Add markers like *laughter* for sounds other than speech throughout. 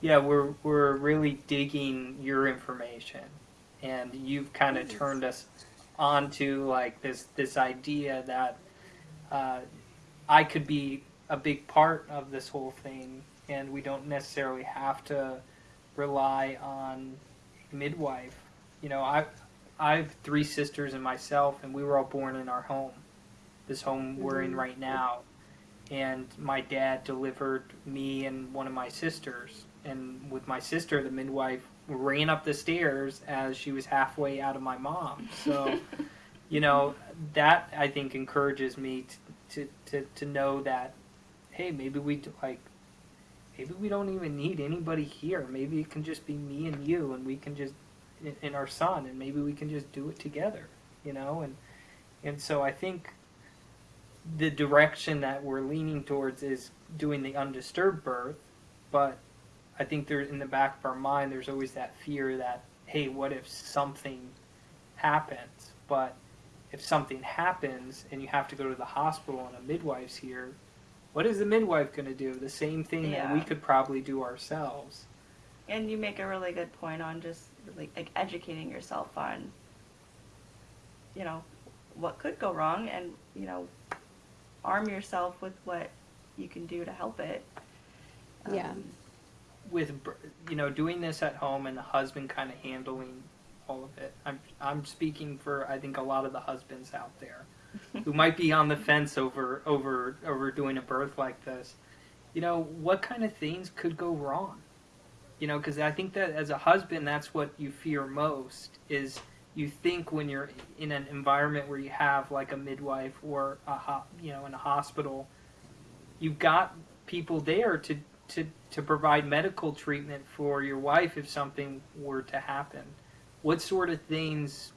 Yeah, we're we're really digging your information, and you've kind of turned us onto like this this idea that uh, I could be a big part of this whole thing, and we don't necessarily have to rely on midwife. You know, I I have three sisters and myself, and we were all born in our home, this home we're in Mhm. right now. And my dad delivered me and one of my sisters. And with my sister, the midwife ran up the stairs as she was halfway out of my mom. So, *laughs* you know, that I think encourages me to, to, to, to know that, hey, maybe we d- like, maybe we don't even need anybody here. Maybe it can just be me and you, and we can just and- and our son, and maybe we can just do it together, you know. And and so I think the direction that we're leaning towards is doing the undisturbed birth, but I think there in the back of our mind there's always that fear that hey, what if something happens? But if something happens and you have to go to the hospital and a midwife's here, what is the midwife going to do? The same thing that we could probably do ourselves. And you make a really good point on just like, like educating yourself on, you know, what could go wrong, and you know, arm yourself with what you can do to help it. Yeah. Um, With you know doing this at home and the husband kind of handling all of it. I'm I'm speaking for I think a lot of the husbands out there *laughs* who might be on the fence over over over doing a birth like this. You know what kind of things could go wrong? You know because I think that as a husband that's what you fear most is you think when you're in an environment where you have like a midwife or a ho- you know in a hospital you've got people there to to to provide medical treatment for your wife if something were to happen. What sort of things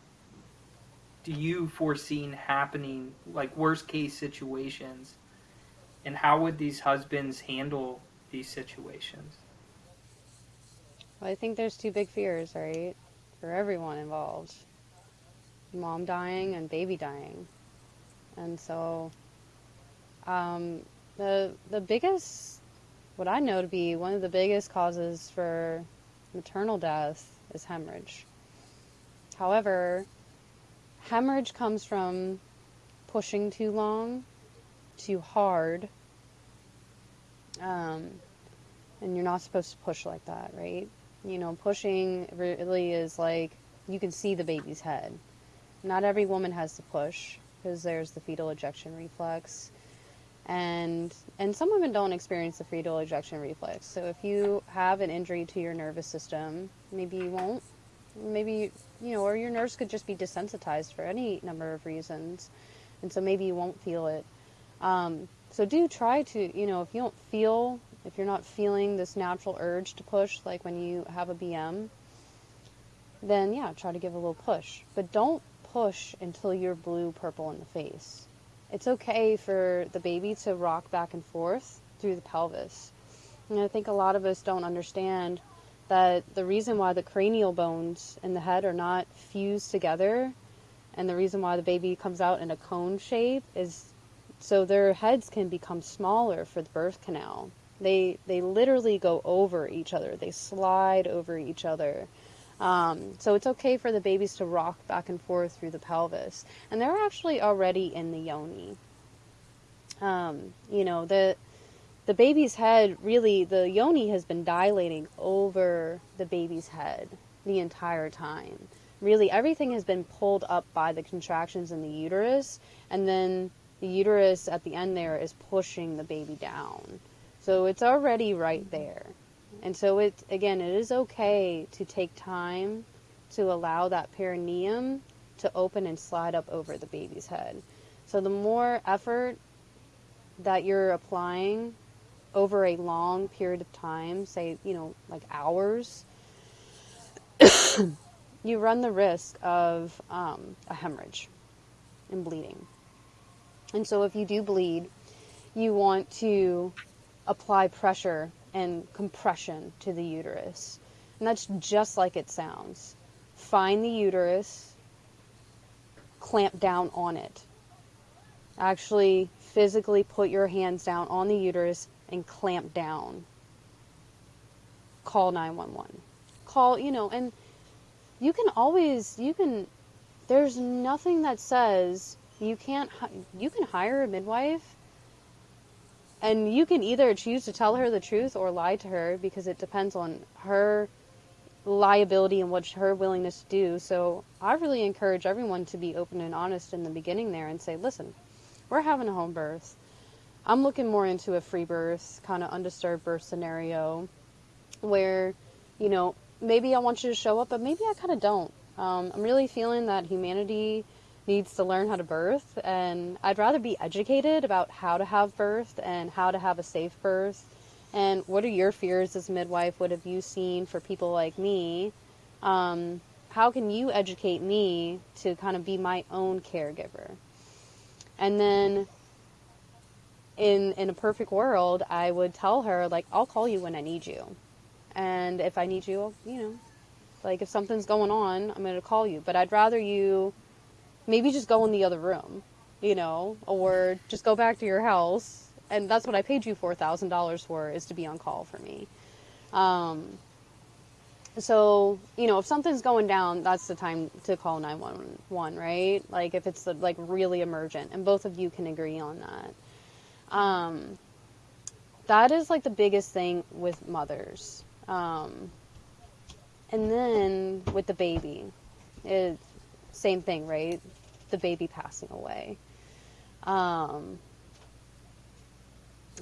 do you foresee happening, like worst case situations, and how would these husbands handle these situations? Well, I think there's two big fears, right? For everyone involved mom dying and baby dying. And so, um, the, the biggest, what I know to be one of the biggest causes for maternal death is hemorrhage. However, hemorrhage comes from pushing too long, too hard, um, and you're not supposed to push like that, right? You know, pushing really is like you can see the baby's head. Not every woman has to push because there's the fetal ejection reflex. And and some women don't experience the fetal ejection reflex. So if you have an injury to your nervous system, maybe you won't. Maybe you know, or your nerves could just be desensitized for any number of reasons, and so maybe you won't feel it. Um, so do try to, you know, if you don't feel, if you're not feeling this natural urge to push, like when you have a BM, then yeah, try to give a little push. But don't push until you're blue, purple in the face. It's okay for the baby to rock back and forth through the pelvis. And I think a lot of us don't understand that the reason why the cranial bones in the head are not fused together and the reason why the baby comes out in a cone shape is so their heads can become smaller for the birth canal. They they literally go over each other. They slide over each other. Um, so it's okay for the babies to rock back and forth through the pelvis, and they're actually already in the yoni. Um, you know the the baby's head really the yoni has been dilating over the baby's head the entire time. Really, everything has been pulled up by the contractions in the uterus, and then the uterus at the end there is pushing the baby down. So it's already right there. And so it again, it is okay to take time to allow that perineum to open and slide up over the baby's head. So the more effort that you're applying over a long period of time, say, you know, like hours, *coughs* you run the risk of um, a hemorrhage and bleeding. And so if you do bleed, you want to apply pressure and compression to the uterus. And that's just like it sounds. Find the uterus, clamp down on it. Actually, physically put your hands down on the uterus and clamp down. call 911. Call, you know, and you can always, you can, there's nothing that says you can't, you can hire a midwife and you can either choose to tell her the truth or lie to her because it depends on her liability and what her willingness to do. So I really encourage everyone to be open and honest in the beginning there and say, listen, we're having a home birth. I'm looking more into a free birth, kind of undisturbed birth scenario where, you know, maybe I want you to show up, but maybe I kind of don't. Um, I'm really feeling that humanity needs to learn how to birth, and I'd rather be educated about how to have birth and how to have a safe birth. And what are your fears as midwife? What have you seen for people like me? Um, how can you educate me to kind of be my own caregiver? And then in in a perfect world, I would tell her like I'll call you when I need you. And if I need you, I'll, you know, like if something's going on, I'm going to call you. But I'd rather you maybe just go in the other room, you know, or just go back to your house. And that's what I paid you $4,000 for is to be on call for me. Um, so, you know, if something's going down, that's the time to call 911, right? Like if it's like really emergent and both of you can agree on that. Um, that is like the biggest thing with mothers. Um, and then with the baby, it, same thing, right? The baby passing away. Um,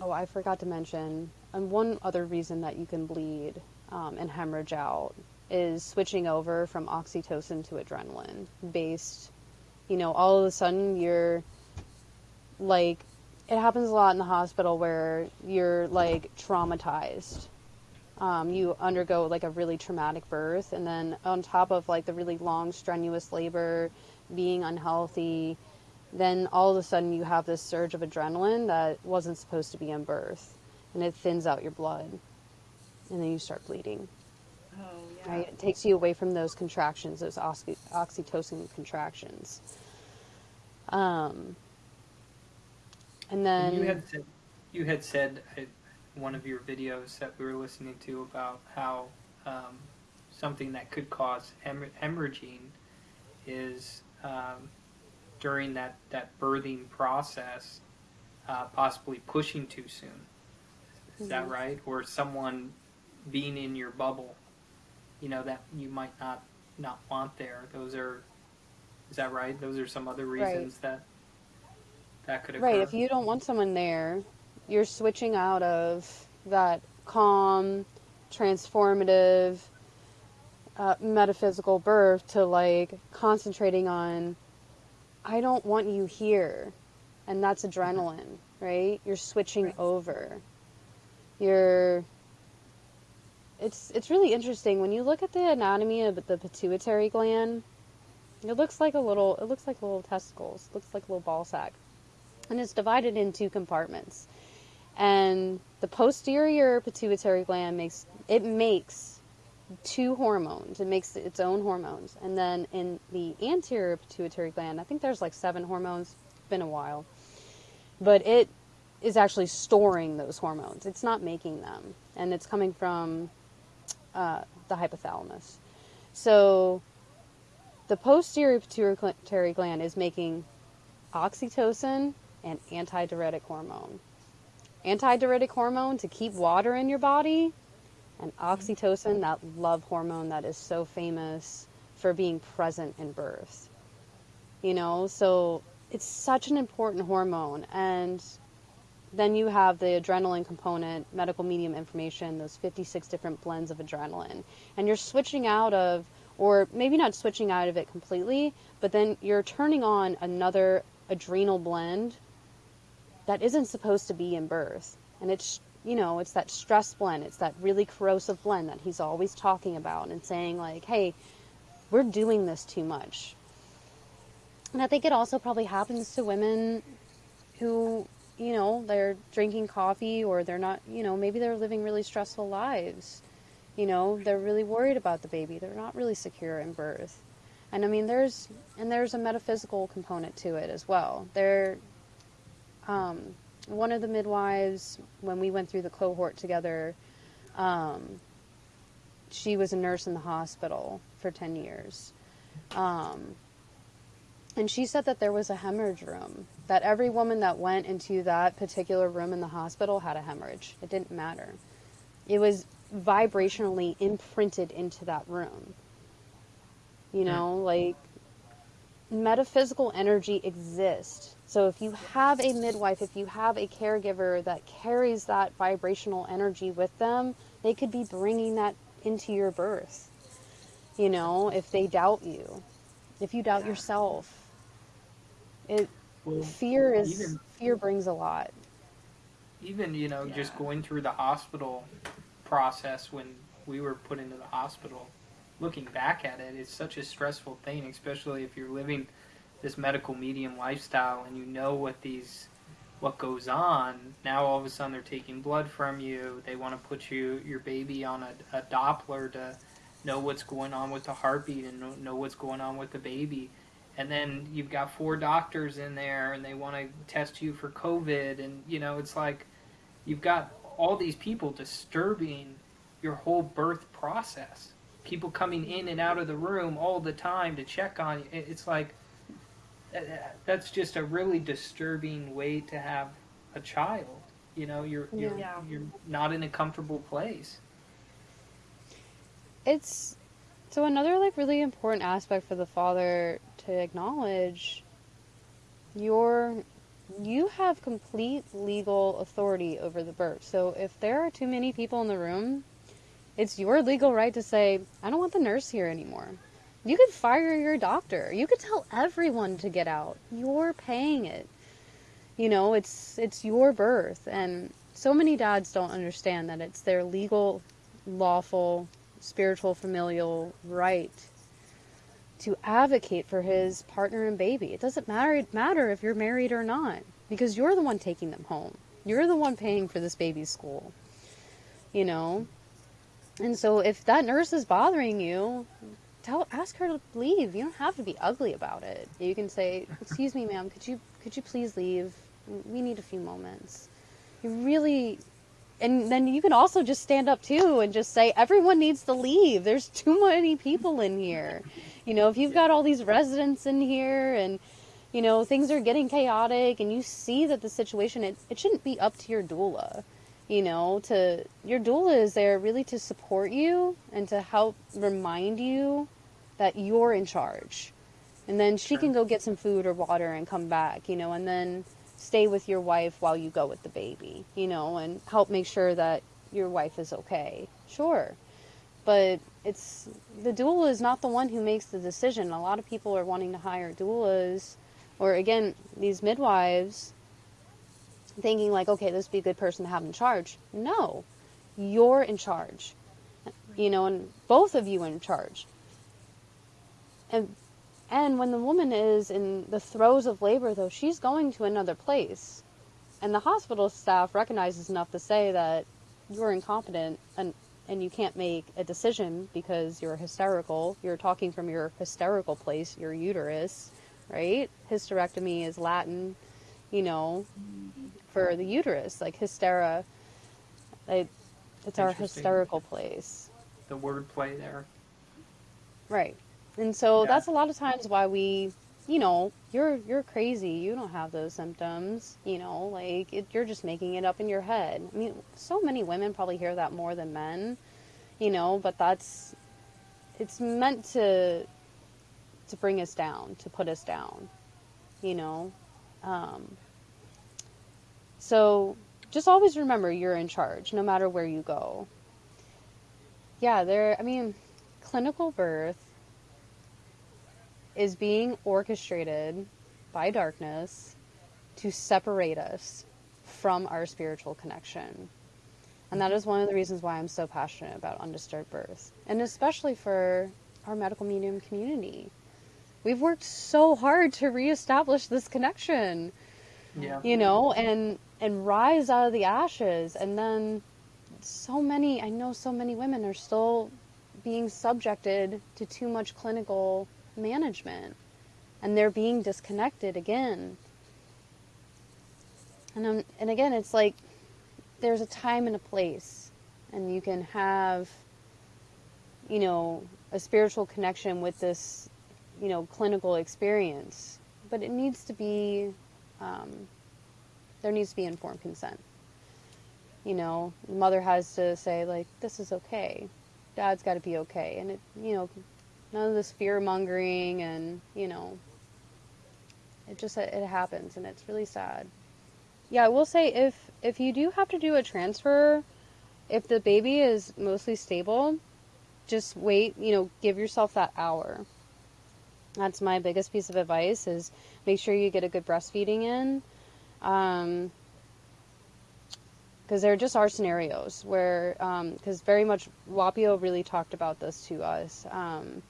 oh, I forgot to mention, and one other reason that you can bleed um, and hemorrhage out is switching over from oxytocin to adrenaline based. You know, all of a sudden you're like, it happens a lot in the hospital where you're like traumatized um, you undergo like a really traumatic birth, and then on top of like the really long, strenuous labor, being unhealthy, then all of a sudden you have this surge of adrenaline that wasn't supposed to be in birth, and it thins out your blood, and then you start bleeding. Oh, yeah. Right? It takes you away from those contractions, those oxy- oxytocin contractions. Um, and then And you had said, you had said uh, one of your videos that we were listening to about how um, something that could cause hem- hemorrhaging is um, during that, that birthing process, uh, possibly pushing too soon. Is that Mhm. right? Or someone being in your bubble, you know, that you might not not want there. Those are, is that right? Those are some other Right. reasons that that could occur. Right, if you don't want someone there, you're switching out of that calm, transformative, uh, metaphysical birth to like concentrating on, I don't want you here. And that's adrenaline, right? You're switching Right. over. You're. It's, it's really interesting when you look at the anatomy of the pituitary gland. It looks like a little. It looks like little testicles. It looks like a little ball sack and it's divided in two compartments. And the posterior pituitary gland makes it makes two hormones. It makes its own hormones. And then in the anterior pituitary gland, I think there's like seven hormones. It's been a while. But it is actually storing those hormones. It's not making them. And it's coming from uh, the hypothalamus. So the posterior pituitary gland is making oxytocin and antidiuretic hormone. Antidiuretic hormone to keep water in your body, and oxytocin, that love hormone that is so famous for being present in birth. You know, so it's such an important hormone. And then you have the adrenaline component, medical medium information, those 56 different blends of adrenaline. And you're switching out of, or maybe not switching out of it completely, but then you're turning on another adrenal blend that isn't supposed to be in birth. And it's, you know, it's that stress blend, it's that really corrosive blend that he's always talking about and saying, like, hey, we're doing this too much. And I think it also probably happens to women who, you know, they're drinking coffee or they're not, you know, maybe they're living really stressful lives. You know, they're really worried about the baby. They're not really secure in birth. And I mean, there's and there's a metaphysical component to it as well. There, um, one of the midwives when we went through the cohort together, um, she was a nurse in the hospital for 10 years. Um, and she said that there was a hemorrhage room, that every woman that went into that particular room in the hospital had a hemorrhage. It didn't matter. It was vibrationally imprinted into that room. You know, like metaphysical energy exists. So if you have a midwife, if you have a caregiver that carries that vibrational energy with them, they could be bringing that into your birth. You know, if they doubt you, if you doubt Yeah. yourself, it Well, fear is even- fear brings a lot. even you know just going through the hospital process when we were put into the hospital looking back at it it's such a stressful thing especially if you're living this medical medium lifestyle and you know what these what goes on. Now all of a sudden they're taking blood from you they want to put you your baby on a, a doppler to know what's going on with the heartbeat and know, know what's going on with the baby. And then you've got four doctors in there and they want to test you for covid and you know it's like you've got all these people disturbing your whole birth process people coming in and out of the room all the time to check on you. It's like uh, uh, that's just a really disturbing way to have a child you know you're you're, Yeah. you're not in a comfortable place It's so another like really important aspect for the father to acknowledge your you have complete legal authority over the birth. So if there are too many people in the room, it's your legal right to say, I don't want the nurse here anymore. You could fire your doctor. You could tell everyone to get out. You're paying it. You know, it's it's your birth and so many dads don't understand that it's their legal lawful spiritual familial right to advocate for his partner and baby. It doesn't matter matter if you're married or not because you're the one taking them home. You're the one paying for this baby's school. You know? And so if that nurse is bothering you, tell ask her to leave. You don't have to be ugly about it. You can say, "Excuse me, ma'am, could you could you please leave? We need a few moments." You really and then you can also just stand up too and just say everyone needs to leave there's too many people in here you know if you've got all these residents in here and you know things are getting chaotic and you see that the situation it, it shouldn't be up to your doula you know to your doula is there really to support you and to help remind you that you're in charge and then she Sure. can go get some food or water and come back you know and then stay with your wife while you go with the baby, you know, and help make sure that your wife is okay. Sure. But it's the doula is not the one who makes the decision. A lot of people are wanting to hire doulas or again, these midwives thinking like, okay, this would be a good person to have in charge. No. You're in charge. You know, and both of you in charge. And and when the woman is in the throes of labor, though, she's going to another place. And the hospital staff recognizes enough to say that you're incompetent and, and you can't make a decision because you're hysterical. You're talking from your hysterical place, your uterus, right? Hysterectomy is Latin, you know, for the uterus, like hystera. Like, it's our hysterical place. the word play there Right. And so Yeah. that's a lot of times why we, you know, you're you're crazy. You don't have those symptoms. You know, like it, you're just making it up in your head. I mean, so many women probably hear that more than men. You know, but that's it's meant to to bring us down, to put us down. You know, um, so just always remember you're in charge, no matter where you go. Yeah, there. I mean, clinical birth is being orchestrated by darkness to separate us from our spiritual connection. And that is one of the reasons why I'm so passionate about undisturbed birth, and especially for our medical medium community. We've worked so hard to reestablish this connection, yeah you know, and and rise out of the ashes, and then so many I know so many women are still being subjected to too much clinical management and they're being disconnected again. And um, and again it's like there's a time and a place and you can have you know, a spiritual connection with this, you know, clinical experience. But it needs to be, um, there needs to be informed consent. You know, the mother has to say, like, this is okay. Dad's got to be okay. And it, you know, none of this fear mongering and, you know, it just, it happens and it's really sad. Yeah, I will say if, if you do have to do a transfer, if the baby is mostly stable, just wait, you know, give yourself that hour. That's my biggest piece of advice is make sure you get a good breastfeeding in. Um, because there just are scenarios where, because um, very much Wapio really talked about this to us. Um,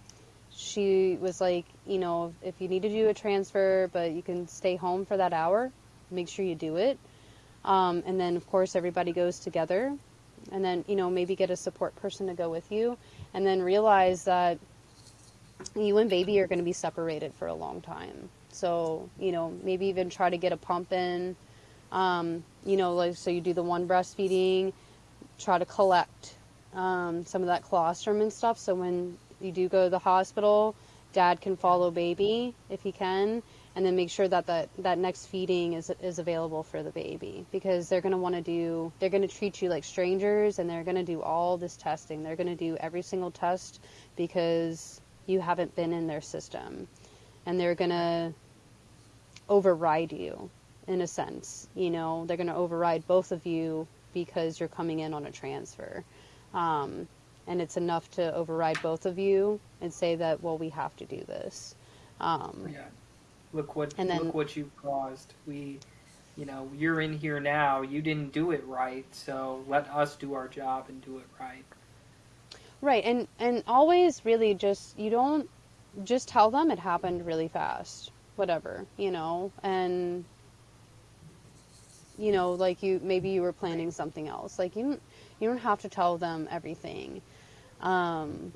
she was like, you know, if you need to do a transfer, but you can stay home for that hour, make sure you do it. Um, and then, of course, everybody goes together. And then, you know, maybe get a support person to go with you. And then realize that you and baby are going to be separated for a long time. So, you know, maybe even try to get a pump in. Um, you know, like, so you do the one breastfeeding, try to collect um, some of that colostrum and stuff. So when you do go to the hospital, dad can follow baby if he can and then make sure that that, that next feeding is, is available for the baby because they're going to want to do they're going to treat you like strangers and they're going to do all this testing they're going to do every single test because you haven't been in their system and they're going to override you in a sense you know they're going to override both of you because you're coming in on a transfer um, and it's enough to override both of you and say that well we have to do this um, yeah look what and then, look what you caused. We, you know, you're in here now. You didn't do it right, so let us do our job and do it right. Right, and and always really just you don't just tell them it happened really fast, whatever you know, and you know like you maybe you were planning something else. Like you don't you don't have to tell them everything. Um,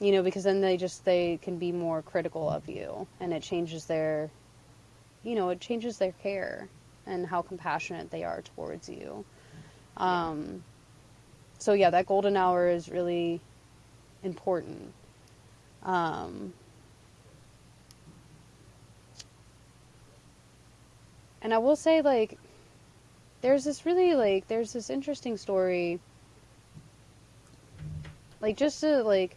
you know because then they just they can be more critical of you. And it changes their you know it changes their care and how compassionate they are towards you. Um, so yeah that golden hour is really important. Um, and i will say like there's this really like there's this interesting story like just to like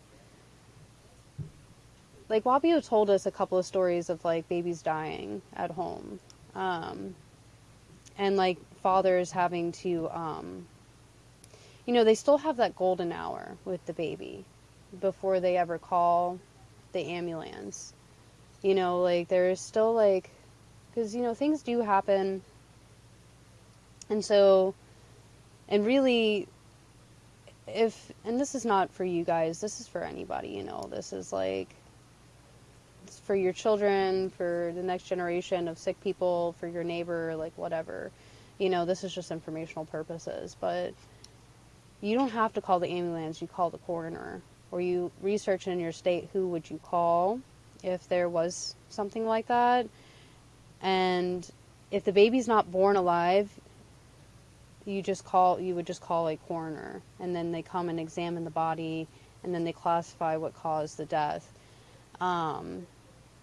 like Wapio told us a couple of stories of like babies dying at home, um, and like fathers having to, um, you know, they still have that golden hour with the baby before they ever call the ambulance. You know, like there's still like, because you know things do happen, and so, and really. If and this is not for you guys, this is for anybody, you know. This is like for your children, for the next generation of sick people, for your neighbor, like whatever. You know, this is just informational purposes, but you don't have to call the ambulance, you call the coroner. Or you research in your state who would you call if there was something like that. And if the baby's not born alive, you just call you would just call a coroner and then they come and examine the body and then they classify what caused the death. Um,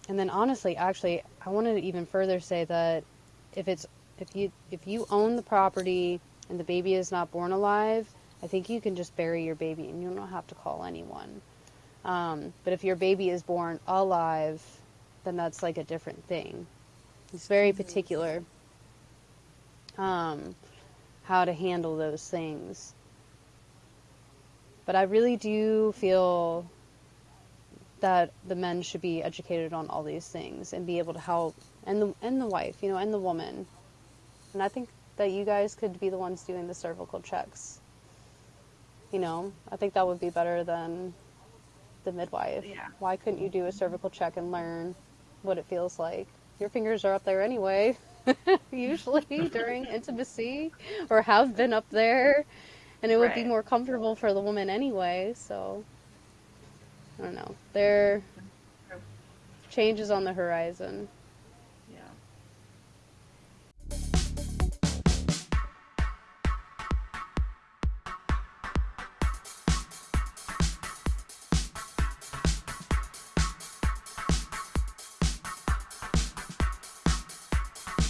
and then honestly, actually, I wanted to even further say that if it's if you if you own the property and the baby is not born alive, I think you can just bury your baby and you don't have to call anyone. Um, but if your baby is born alive, then that's like a different thing. It's very particular um, how to handle those things. But I really do feel that the men should be educated on all these things and be able to help and the and the wife, you know, and the woman. And I think that you guys could be the ones doing the cervical checks. You know, I think that would be better than the midwife. Yeah. Why couldn't you do a cervical check and learn what it feels like? Your fingers are up there anyway, *laughs* usually during *laughs* intimacy, or have been up there, and it would right. be more comfortable for the woman anyway. So I don't know. There changes on the horizon.